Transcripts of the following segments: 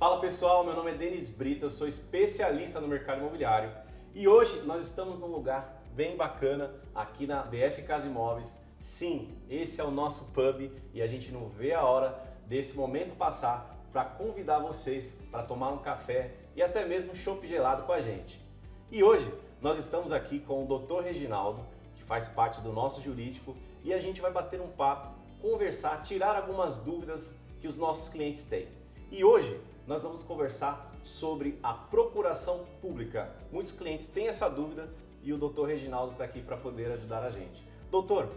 Fala pessoal, meu nome é Denis Brita, eu sou especialista no mercado imobiliário e hoje nós estamos num lugar bem bacana aqui na BF Casa Imóveis. Sim, esse é o nosso pub e a gente não vê a hora desse momento passar para convidar vocês para tomar um café e até mesmo um chopp gelado com a gente. E hoje nós estamos aqui com o Dr. Reginaldo, que faz parte do nosso jurídico, e a gente vai bater um papo, conversar, tirar algumas dúvidas que os nossos clientes têm. E hoje nós vamos conversar sobre a procuração pública. Muitos clientes têm essa dúvida e o Dr. Reginaldo está aqui para poder ajudar a gente. Doutor,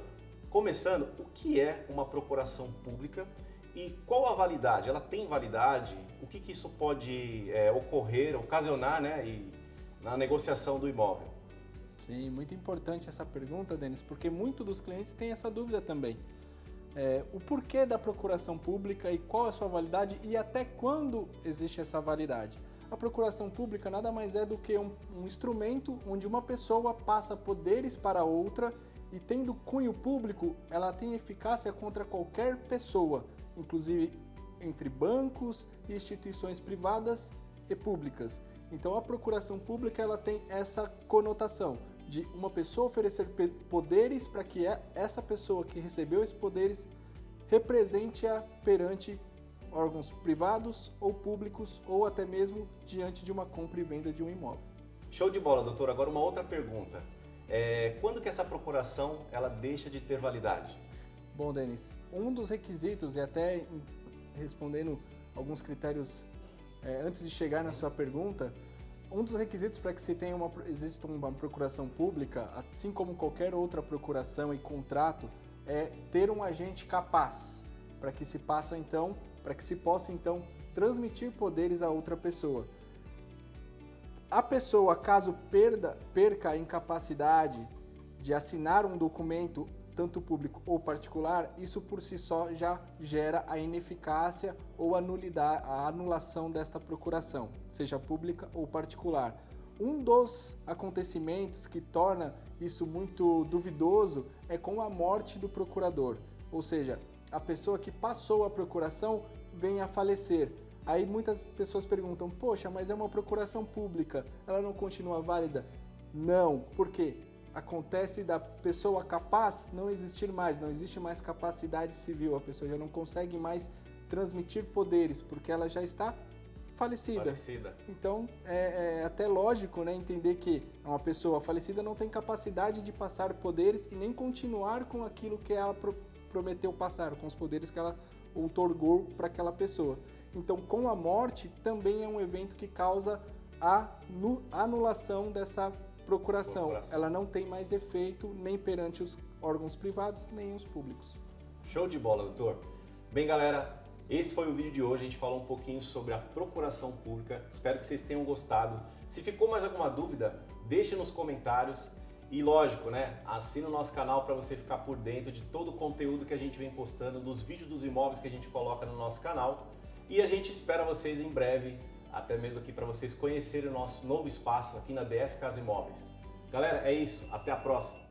começando, o que é uma procuração pública e qual a validade? Ela tem validade? O que, que isso pode é, ocorrer, ocasionar né, e, na negociação do imóvel? Sim, muito importante essa pergunta, Denis, porque muitos dos clientes têm essa dúvida também. É, o porquê da procuração pública e qual a sua validade e até quando existe essa validade. A procuração pública nada mais é do que um, um instrumento onde uma pessoa passa poderes para outra e tendo cunho público, ela tem eficácia contra qualquer pessoa, inclusive entre bancos e instituições privadas e públicas. Então a procuração pública ela tem essa conotação de uma pessoa oferecer poderes para que é, essa pessoa que recebeu esses poderes represente-a perante órgãos privados ou públicos ou até mesmo diante de uma compra e venda de um imóvel. Show de bola, doutor. Agora uma outra pergunta. É, quando que essa procuração ela deixa de ter validade? Bom, Denis, um dos requisitos, e até respondendo alguns critérios é, antes de chegar na sua pergunta, um dos requisitos para que se tenha uma, exista uma procuração pública, assim como qualquer outra procuração e contrato, é ter um agente capaz para que se passa então, para que se possa então transmitir poderes a outra pessoa. A pessoa, caso perda, perca a incapacidade de assinar um documento tanto público ou particular, isso por si só já gera a ineficácia ou a, nulidade, a anulação desta procuração, seja pública ou particular. Um dos acontecimentos que torna isso muito duvidoso é com a morte do procurador, ou seja, a pessoa que passou a procuração vem a falecer. Aí muitas pessoas perguntam, poxa, mas é uma procuração pública, ela não continua válida? Não, por quê? Acontece da pessoa capaz não existir mais, não existe mais capacidade civil, a pessoa já não consegue mais transmitir poderes, porque ela já está falecida. falecida. Então é, é, até lógico né, entender que uma pessoa falecida não tem capacidade de passar poderes e nem continuar com aquilo que ela pro, prometeu passar, com os poderes que ela outorgou para aquela pessoa. Então com a morte também é um evento que causa a anulação dessa procuração, procuração, ela não tem mais efeito nem perante os órgãos privados, nem os públicos. Show de bola, doutor. Bem, galera, esse foi o vídeo de hoje. A gente falou um pouquinho sobre a procuração pública. Espero que vocês tenham gostado. Se ficou mais alguma dúvida, deixe nos comentários. E lógico, né? Assina o nosso canal para você ficar por dentro de todo o conteúdo que a gente vem postando, dos vídeos dos imóveis que a gente coloca no nosso canal. E a gente espera vocês em breve até mesmo aqui para vocês conhecerem o nosso novo espaço aqui na DF Casa Imóveis. Galera, é isso. Até a próxima.